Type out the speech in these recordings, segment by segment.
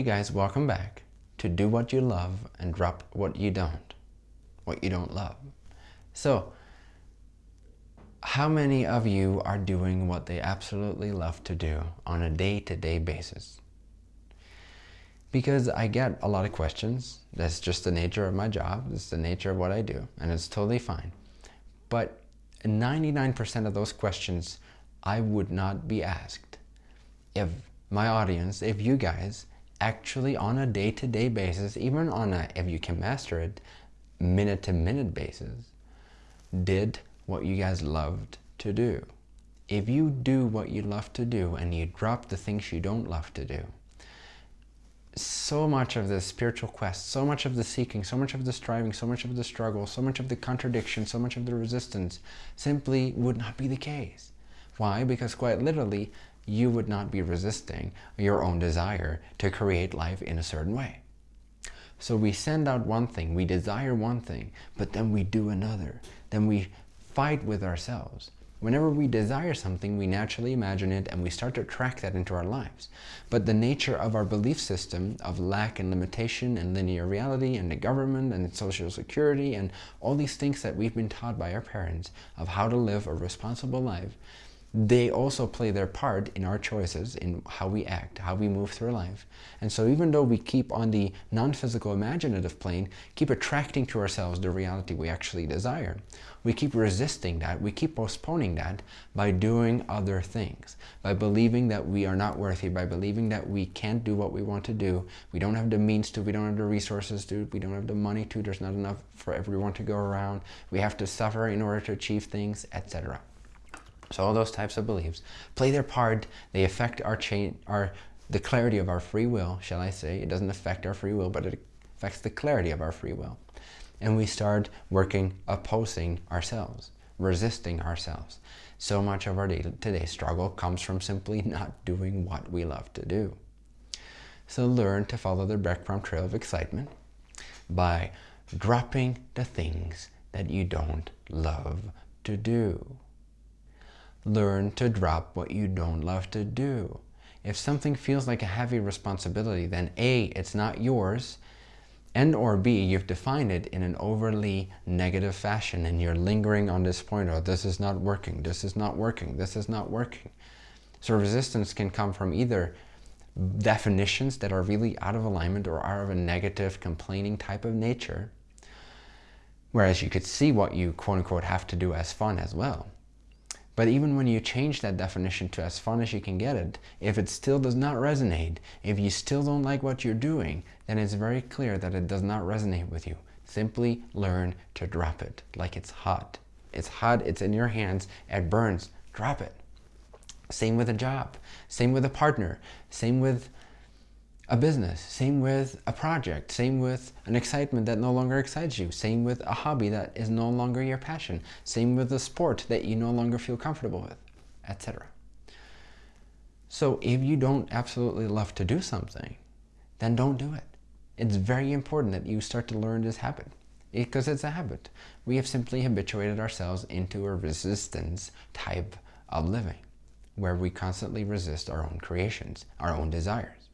Hey guys, welcome back to do what you love and drop what you don't, what you don't love. So, how many of you are doing what they absolutely love to do on a day-to-day -day basis? Because I get a lot of questions. That's just the nature of my job. It's the nature of what I do, and it's totally fine. But 99% of those questions I would not be asked if my audience, if you guys actually on a day-to-day -day basis, even on a, if you can master it, minute-to-minute -minute basis, did what you guys loved to do. If you do what you love to do and you drop the things you don't love to do, so much of the spiritual quest, so much of the seeking, so much of the striving, so much of the struggle, so much of the contradiction, so much of the resistance simply would not be the case. Why? Because quite literally, you would not be resisting your own desire to create life in a certain way. So we send out one thing, we desire one thing, but then we do another. Then we fight with ourselves. Whenever we desire something, we naturally imagine it and we start to track that into our lives. But the nature of our belief system of lack and limitation and linear reality and the government and social security and all these things that we've been taught by our parents of how to live a responsible life they also play their part in our choices, in how we act, how we move through life. And so even though we keep on the non-physical imaginative plane, keep attracting to ourselves the reality we actually desire, we keep resisting that, we keep postponing that by doing other things, by believing that we are not worthy, by believing that we can't do what we want to do, we don't have the means to, we don't have the resources to, we don't have the money to, there's not enough for everyone to go around, we have to suffer in order to achieve things, etc. So all those types of beliefs play their part. They affect our chain, our the clarity of our free will, shall I say. It doesn't affect our free will, but it affects the clarity of our free will. And we start working opposing ourselves, resisting ourselves. So much of our day-to-day -day struggle comes from simply not doing what we love to do. So learn to follow the breadcrumb trail of excitement by dropping the things that you don't love to do. Learn to drop what you don't love to do. If something feels like a heavy responsibility, then A, it's not yours, and or B, you've defined it in an overly negative fashion and you're lingering on this point, oh, this is not working, this is not working, this is not working. So resistance can come from either definitions that are really out of alignment or are of a negative, complaining type of nature, whereas you could see what you quote-unquote have to do as fun as well. But even when you change that definition to as fun as you can get it, if it still does not resonate, if you still don't like what you're doing, then it's very clear that it does not resonate with you. Simply learn to drop it like it's hot. It's hot, it's in your hands, it burns, drop it. Same with a job, same with a partner, same with a business, same with a project, same with an excitement that no longer excites you, same with a hobby that is no longer your passion, same with a sport that you no longer feel comfortable with, etc. So if you don't absolutely love to do something, then don't do it. It's very important that you start to learn this habit because it's a habit. We have simply habituated ourselves into a resistance type of living where we constantly resist our own creations, our own desires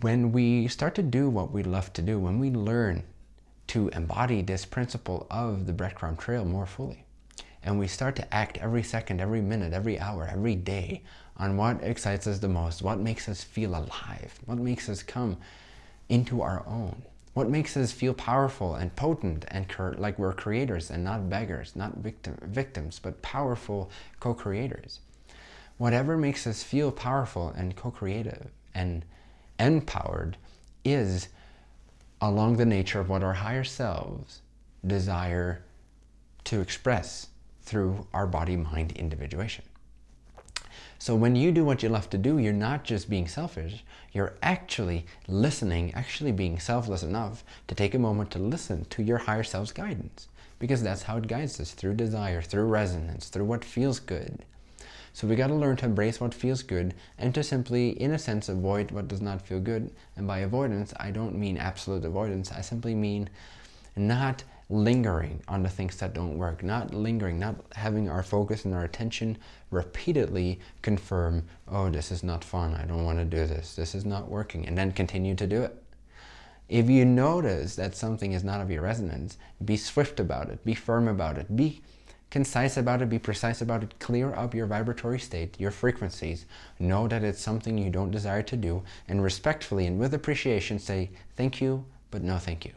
when we start to do what we love to do, when we learn to embody this principle of the breadcrumb trail more fully, and we start to act every second, every minute, every hour, every day on what excites us the most, what makes us feel alive, what makes us come into our own, what makes us feel powerful and potent and like we're creators and not beggars, not victim victims, but powerful co-creators. Whatever makes us feel powerful and co-creative and empowered is along the nature of what our higher selves desire to express through our body-mind individuation. So when you do what you love to do, you're not just being selfish, you're actually listening, actually being selfless enough to take a moment to listen to your higher self's guidance. Because that's how it guides us, through desire, through resonance, through what feels good. So we got to learn to embrace what feels good and to simply, in a sense, avoid what does not feel good. And by avoidance, I don't mean absolute avoidance. I simply mean not lingering on the things that don't work, not lingering, not having our focus and our attention repeatedly confirm, oh, this is not fun, I don't want to do this, this is not working, and then continue to do it. If you notice that something is not of your resonance, be swift about it, be firm about it, be concise about it, be precise about it, clear up your vibratory state, your frequencies, know that it's something you don't desire to do, and respectfully and with appreciation say, thank you, but no thank you.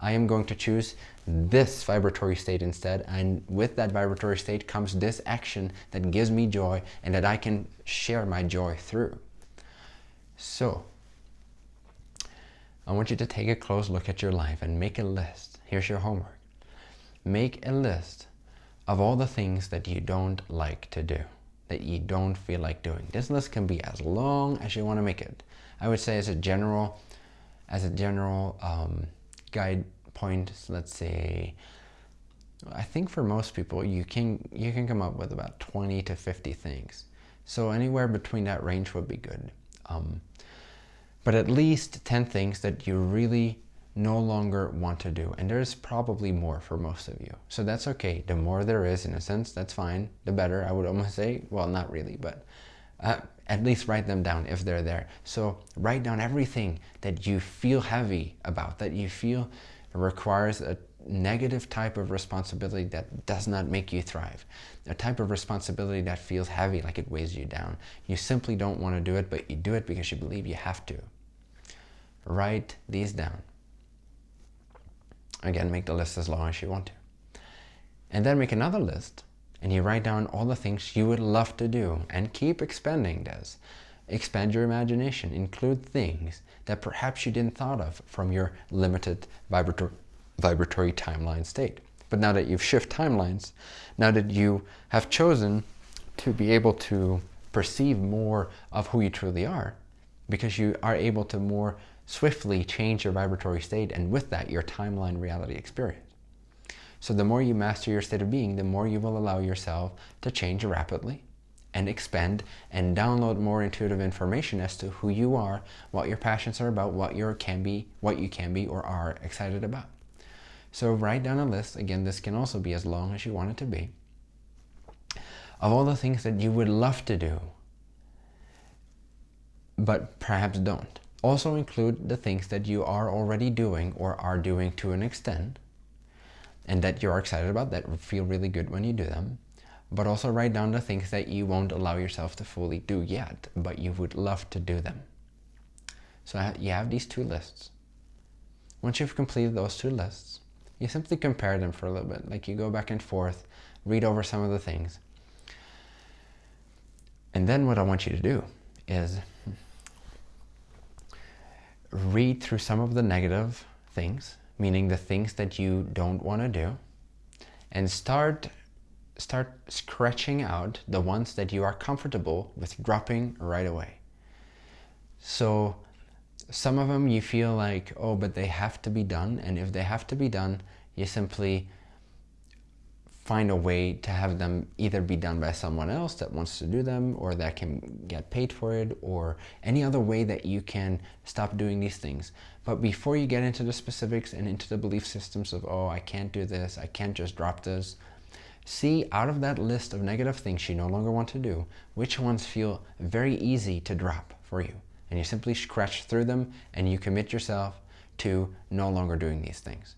I am going to choose this vibratory state instead, and with that vibratory state comes this action that gives me joy and that I can share my joy through. So, I want you to take a close look at your life and make a list. Here's your homework. Make a list of all the things that you don't like to do, that you don't feel like doing. This list can be as long as you want to make it. I would say as a general, as a general um, guide point, let's say, I think for most people, you can, you can come up with about 20 to 50 things. So anywhere between that range would be good. Um, but at least 10 things that you really no longer want to do. And there's probably more for most of you. So that's okay. The more there is, in a sense, that's fine. The better, I would almost say. Well, not really, but uh, at least write them down if they're there. So write down everything that you feel heavy about, that you feel requires a negative type of responsibility that does not make you thrive. A type of responsibility that feels heavy, like it weighs you down. You simply don't want to do it, but you do it because you believe you have to. Write these down. Again, make the list as long as you want to. And then make another list and you write down all the things you would love to do and keep expanding this. Expand your imagination. Include things that perhaps you didn't thought of from your limited vibratory, vibratory timeline state. But now that you've shifted timelines, now that you have chosen to be able to perceive more of who you truly are, because you are able to more swiftly change your vibratory state and with that your timeline reality experience. So the more you master your state of being, the more you will allow yourself to change rapidly and expand and download more intuitive information as to who you are, what your passions are about, what you can be, what you can be or are excited about. So write down a list, again this can also be as long as you want it to be, of all the things that you would love to do, but perhaps don't. Also include the things that you are already doing or are doing to an extent, and that you're excited about, that feel really good when you do them. But also write down the things that you won't allow yourself to fully do yet, but you would love to do them. So you have these two lists. Once you've completed those two lists, you simply compare them for a little bit. Like you go back and forth, read over some of the things. And then what I want you to do is read through some of the negative things meaning the things that you don't want to do, and start start scratching out the ones that you are comfortable with dropping right away. So some of them you feel like, oh, but they have to be done. And if they have to be done, you simply find a way to have them either be done by someone else that wants to do them or that can get paid for it or any other way that you can stop doing these things. But before you get into the specifics and into the belief systems of, oh, I can't do this, I can't just drop this, see out of that list of negative things you no longer want to do, which ones feel very easy to drop for you. And you simply scratch through them and you commit yourself to no longer doing these things.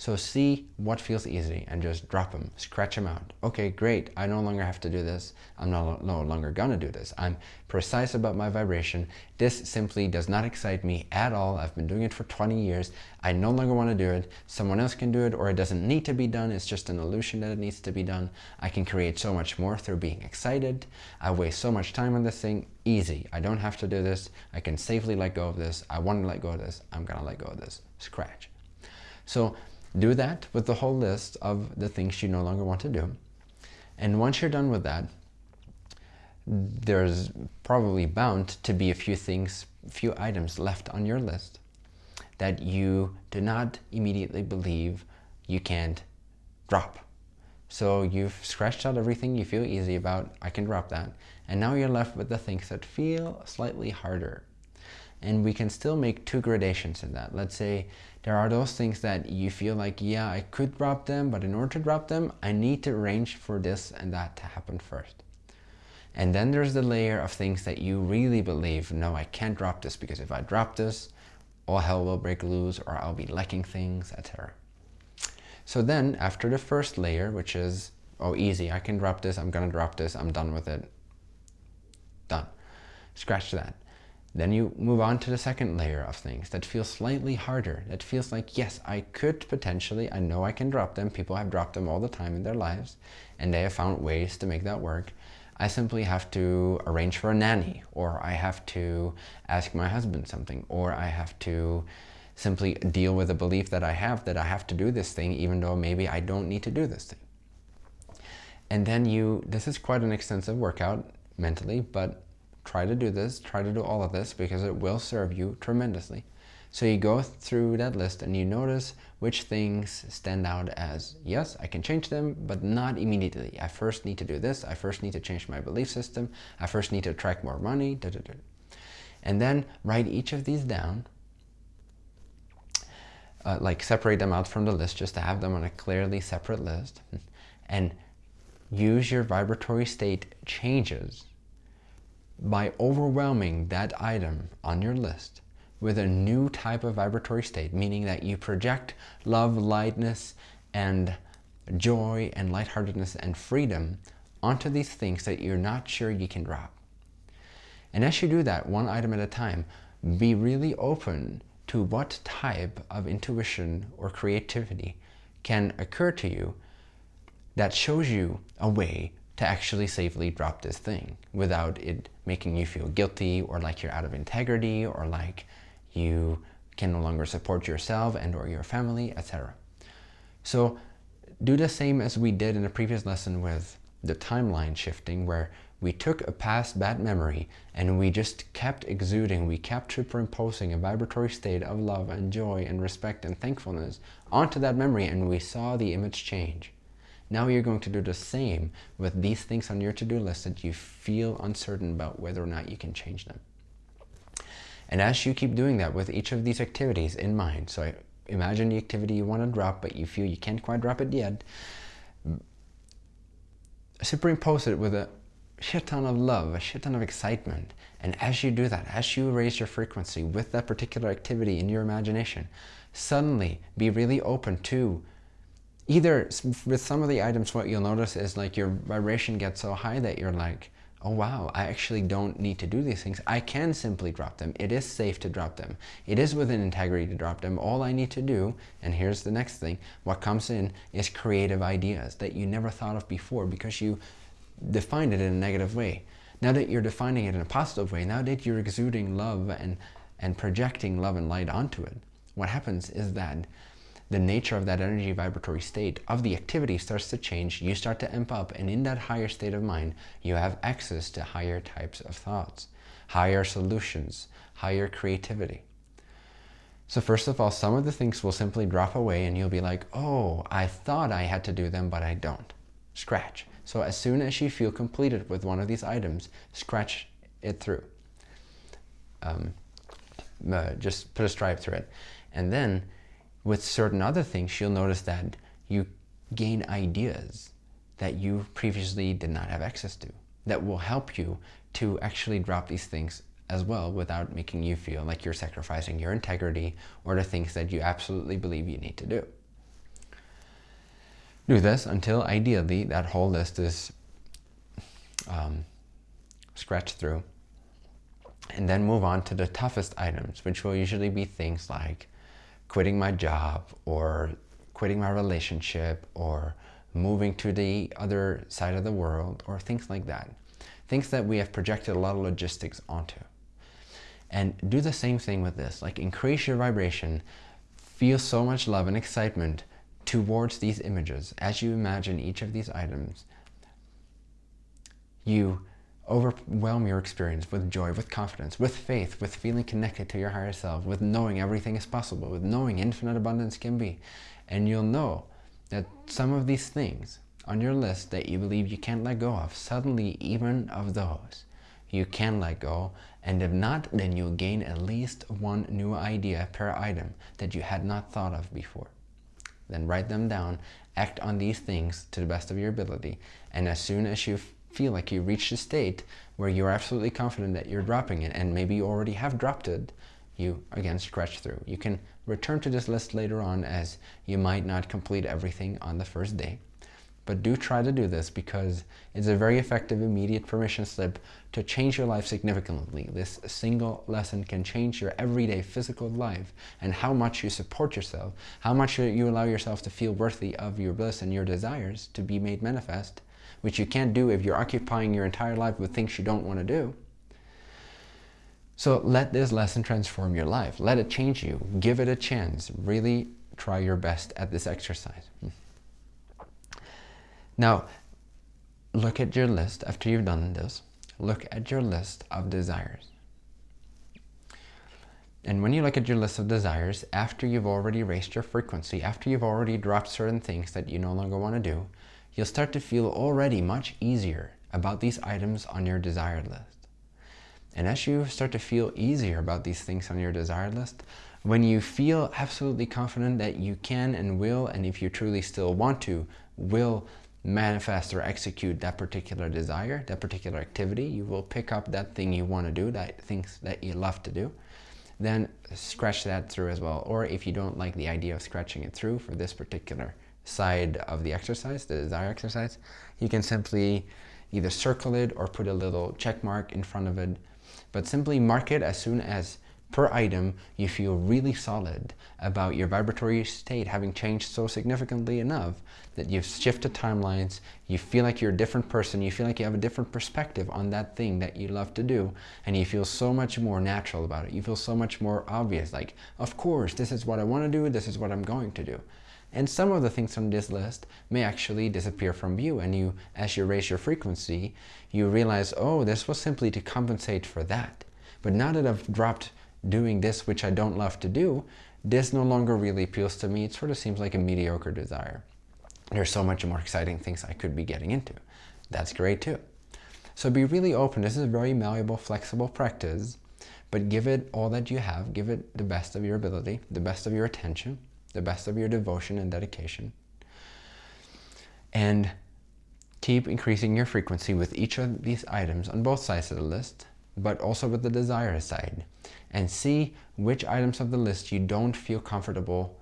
So see what feels easy and just drop them, scratch them out. Okay, great. I no longer have to do this. I'm no, no longer gonna do this. I'm precise about my vibration. This simply does not excite me at all. I've been doing it for 20 years. I no longer wanna do it. Someone else can do it or it doesn't need to be done. It's just an illusion that it needs to be done. I can create so much more through being excited. I waste so much time on this thing. Easy. I don't have to do this. I can safely let go of this. I want to let go of this. I'm gonna let go of this. Scratch. So do that with the whole list of the things you no longer want to do. And once you're done with that, there's probably bound to be a few things, few items left on your list that you do not immediately believe you can't drop. So you've scratched out everything you feel easy about, I can drop that. And now you're left with the things that feel slightly harder. And we can still make two gradations in that. Let's say there are those things that you feel like, yeah, I could drop them, but in order to drop them, I need to arrange for this and that to happen first. And then there's the layer of things that you really believe, no, I can't drop this because if I drop this, all hell will break loose or I'll be lacking things, etc. So then after the first layer, which is, oh, easy, I can drop this, I'm gonna drop this, I'm done with it, done. Scratch that. Then you move on to the second layer of things that feels slightly harder. That feels like, yes, I could potentially, I know I can drop them. People have dropped them all the time in their lives and they have found ways to make that work. I simply have to arrange for a nanny or I have to ask my husband something or I have to simply deal with the belief that I have that I have to do this thing even though maybe I don't need to do this thing. And then you, this is quite an extensive workout mentally, but try to do this, try to do all of this because it will serve you tremendously. So you go through that list and you notice which things stand out as, yes, I can change them, but not immediately. I first need to do this. I first need to change my belief system. I first need to attract more money. Da, da, da. And then write each of these down, uh, like separate them out from the list just to have them on a clearly separate list and use your vibratory state changes by overwhelming that item on your list with a new type of vibratory state, meaning that you project love, lightness, and joy, and lightheartedness, and freedom onto these things that you're not sure you can drop. And as you do that, one item at a time, be really open to what type of intuition or creativity can occur to you that shows you a way to actually safely drop this thing without it making you feel guilty or like you're out of integrity or like you can no longer support yourself and or your family, etc. So do the same as we did in the previous lesson with the timeline shifting where we took a past bad memory and we just kept exuding, we kept superimposing a vibratory state of love and joy and respect and thankfulness onto that memory and we saw the image change. Now you're going to do the same with these things on your to-do list that you feel uncertain about whether or not you can change them. And as you keep doing that with each of these activities in mind, so imagine the activity you want to drop, but you feel you can't quite drop it yet, superimpose it with a shit ton of love, a shit ton of excitement. And as you do that, as you raise your frequency with that particular activity in your imagination, suddenly be really open to either with some of the items, what you'll notice is like your vibration gets so high that you're like, oh wow, I actually don't need to do these things. I can simply drop them. It is safe to drop them. It is within integrity to drop them. All I need to do, and here's the next thing, what comes in is creative ideas that you never thought of before because you defined it in a negative way. Now that you're defining it in a positive way, now that you're exuding love and, and projecting love and light onto it, what happens is that the nature of that energy vibratory state of the activity starts to change, you start to amp up, and in that higher state of mind, you have access to higher types of thoughts, higher solutions, higher creativity. So first of all, some of the things will simply drop away and you'll be like, oh, I thought I had to do them, but I don't. Scratch. So as soon as you feel completed with one of these items, scratch it through. Um, uh, just put a stripe through it. And then with certain other things, you'll notice that you gain ideas that you previously did not have access to that will help you to actually drop these things as well without making you feel like you're sacrificing your integrity or the things that you absolutely believe you need to do. Do this until ideally that whole list is um, scratched through and then move on to the toughest items, which will usually be things like quitting my job or quitting my relationship or moving to the other side of the world or things like that. Things that we have projected a lot of logistics onto. And do the same thing with this, like increase your vibration, feel so much love and excitement towards these images. As you imagine each of these items, you overwhelm your experience with joy, with confidence, with faith, with feeling connected to your higher self, with knowing everything is possible, with knowing infinite abundance can be. And you'll know that some of these things on your list that you believe you can't let go of, suddenly even of those, you can let go. And if not, then you'll gain at least one new idea per item that you had not thought of before. Then write them down, act on these things to the best of your ability. And as soon as you feel like you reached a state where you're absolutely confident that you're dropping it, and maybe you already have dropped it, you again scratch through. You can return to this list later on as you might not complete everything on the first day. But do try to do this because it's a very effective immediate permission slip to change your life significantly. This single lesson can change your everyday physical life and how much you support yourself, how much you allow yourself to feel worthy of your bliss and your desires to be made manifest, which you can't do if you're occupying your entire life with things you don't want to do. So let this lesson transform your life. Let it change you. Give it a chance. Really try your best at this exercise. Now, look at your list after you've done this. Look at your list of desires. And when you look at your list of desires, after you've already raised your frequency, after you've already dropped certain things that you no longer want to do, you'll start to feel already much easier about these items on your desired list. And as you start to feel easier about these things on your desired list, when you feel absolutely confident that you can and will, and if you truly still want to, will manifest or execute that particular desire, that particular activity, you will pick up that thing you want to do, that things that you love to do, then scratch that through as well. Or if you don't like the idea of scratching it through for this particular side of the exercise, the desire exercise, you can simply either circle it or put a little check mark in front of it. But simply mark it as soon as per item, you feel really solid about your vibratory state having changed so significantly enough that you've shifted timelines, you feel like you're a different person, you feel like you have a different perspective on that thing that you love to do, and you feel so much more natural about it. You feel so much more obvious, like, of course, this is what I want to do, this is what I'm going to do. And some of the things on this list may actually disappear from view and you, as you raise your frequency, you realize, oh, this was simply to compensate for that. But now that I've dropped doing this which I don't love to do, this no longer really appeals to me. It sort of seems like a mediocre desire. There's so much more exciting things I could be getting into. That's great too. So be really open. This is a very malleable, flexible practice, but give it all that you have. Give it the best of your ability, the best of your attention, the best of your devotion and dedication. And keep increasing your frequency with each of these items on both sides of the list, but also with the desire side and see which items of the list you don't feel comfortable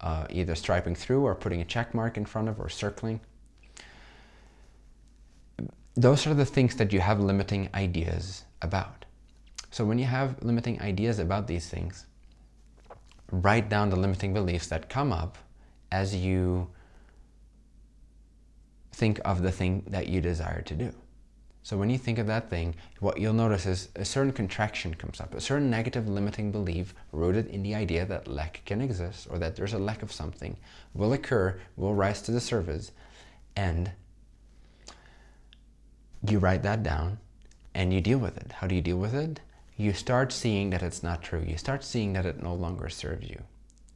uh, either striping through or putting a check mark in front of or circling. Those are the things that you have limiting ideas about. So when you have limiting ideas about these things, write down the limiting beliefs that come up as you think of the thing that you desire to do. So when you think of that thing, what you'll notice is a certain contraction comes up, a certain negative limiting belief rooted in the idea that lack can exist or that there's a lack of something will occur, will rise to the surface, and you write that down and you deal with it. How do you deal with it? You start seeing that it's not true. You start seeing that it no longer serves you.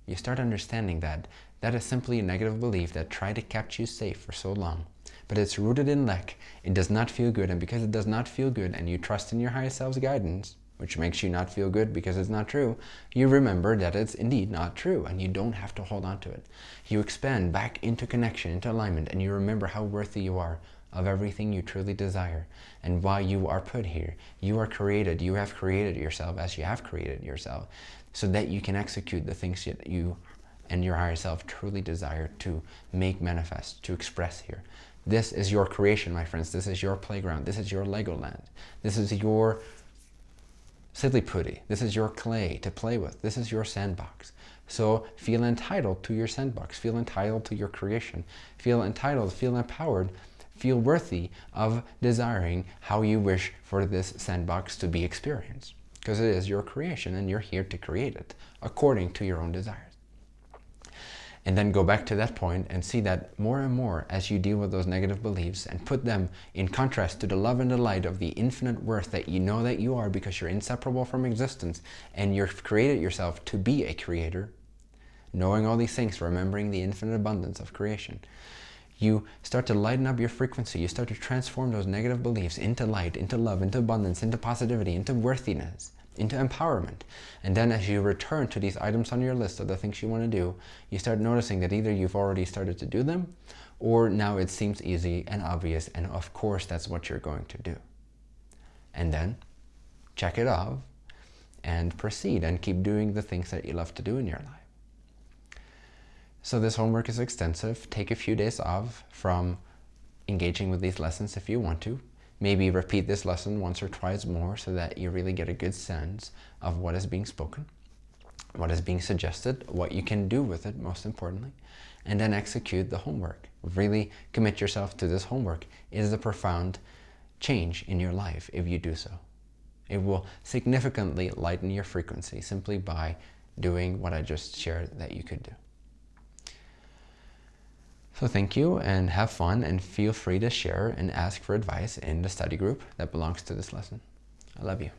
You start understanding that that is simply a negative belief that tried to keep you safe for so long but it's rooted in lack. It does not feel good, and because it does not feel good, and you trust in your higher self's guidance, which makes you not feel good because it's not true, you remember that it's indeed not true, and you don't have to hold on to it. You expand back into connection, into alignment, and you remember how worthy you are of everything you truly desire and why you are put here. You are created, you have created yourself as you have created yourself so that you can execute the things that you and your higher self truly desire to make manifest, to express here. This is your creation, my friends. This is your playground. This is your Legoland. This is your Putty. This is your clay to play with. This is your sandbox. So feel entitled to your sandbox. Feel entitled to your creation. Feel entitled, feel empowered, feel worthy of desiring how you wish for this sandbox to be experienced. Because it is your creation and you're here to create it according to your own desires and then go back to that point and see that more and more as you deal with those negative beliefs and put them in contrast to the love and the light of the infinite worth that you know that you are because you're inseparable from existence and you've created yourself to be a creator, knowing all these things, remembering the infinite abundance of creation, you start to lighten up your frequency. You start to transform those negative beliefs into light, into love, into abundance, into positivity, into worthiness, into empowerment. And then as you return to these items on your list of the things you want to do, you start noticing that either you've already started to do them, or now it seems easy and obvious, and of course that's what you're going to do. And then check it off and proceed and keep doing the things that you love to do in your life. So this homework is extensive. Take a few days off from engaging with these lessons if you want to. Maybe repeat this lesson once or twice more so that you really get a good sense of what is being spoken, what is being suggested, what you can do with it, most importantly, and then execute the homework. Really commit yourself to this homework. It is a profound change in your life if you do so. It will significantly lighten your frequency simply by doing what I just shared that you could do. So thank you and have fun and feel free to share and ask for advice in the study group that belongs to this lesson. I love you.